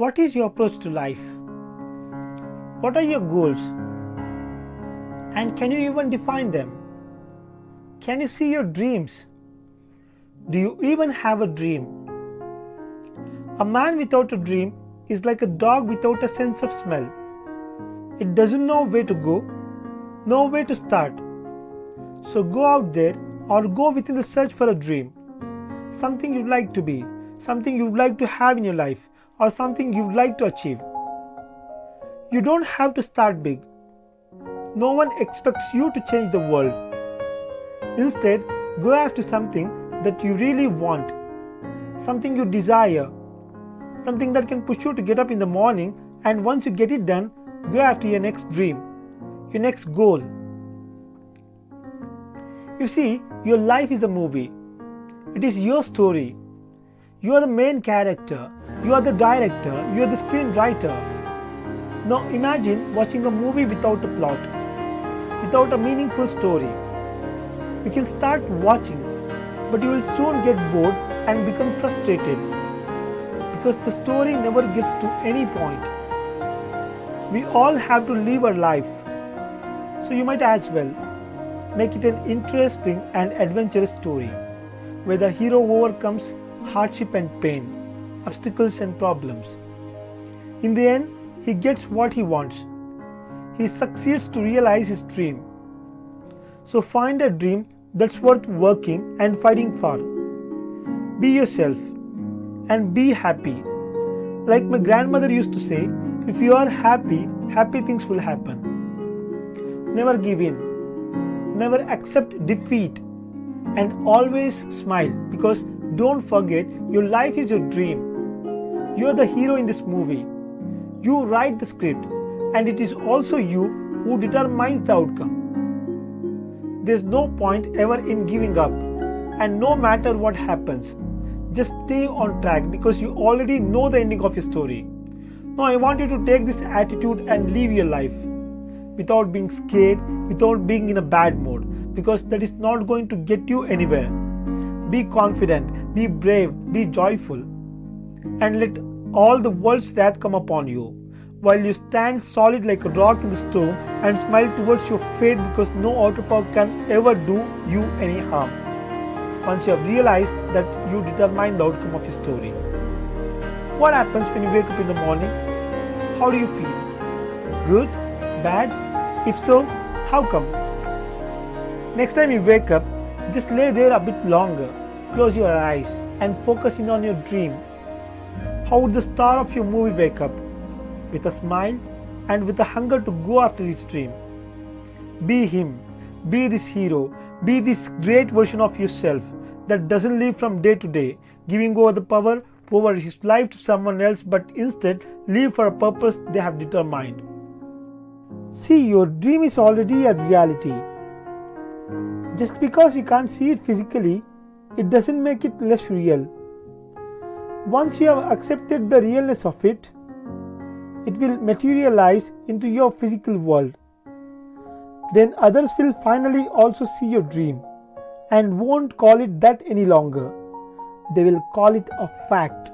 What is your approach to life? What are your goals? And can you even define them? Can you see your dreams? Do you even have a dream? A man without a dream is like a dog without a sense of smell. It doesn't know where to go, know where to start. So go out there or go within the search for a dream. Something you'd like to be, something you'd like to have in your life, or something you'd like to achieve. You don't have to start big. No one expects you to change the world. Instead, go after something that you really want, something you desire, something that can push you to get up in the morning, and once you get it done, go after your next dream, your next goal. You see, your life is a movie. It is your story. You are the main character. You are the director. You are the screenwriter. Now imagine watching a movie without a plot, without a meaningful story. You can start watching, but you will soon get bored and become frustrated because the story never gets to any point. We all have to live our life, so you might as well make it an interesting and adventurous story where the hero overcomes hardship and pain, obstacles and problems. In the end, he gets what he wants. He succeeds to realize his dream. So find a dream that's worth working and fighting for. Be yourself and be happy. Like my grandmother used to say, if you are happy, happy things will happen. Never give in. Never accept defeat. And always smile because don't forget your life is your dream. You are the hero in this movie. You write the script and it is also you who determines the outcome. There's no point ever in giving up and no matter what happens, just stay on track because you already know the ending of your story. Now I want you to take this attitude and live your life without being scared, without being in a bad mood because that is not going to get you anywhere. Be confident, be brave, be joyful and let all the world's wrath come upon you while you stand solid like a rock in the storm and smile towards your fate because no outer power can ever do you any harm. Once you have realized that you determine the outcome of your story. What happens when you wake up in the morning? How do you feel? Good? Bad? If so, how come? Next time you wake up, just lay there a bit longer, close your eyes and focus in on your dream. How would the star of your movie wake up? With a smile and with a hunger to go after his dream. Be him, be this hero, be this great version of yourself that doesn't live from day to day, giving over the power over his life to someone else but instead live for a purpose they have determined. See, your dream is already a reality. Just because you can't see it physically, it doesn't make it less real. Once you have accepted the realness of it, it will materialize into your physical world. Then others will finally also see your dream and won't call it that any longer. They will call it a fact.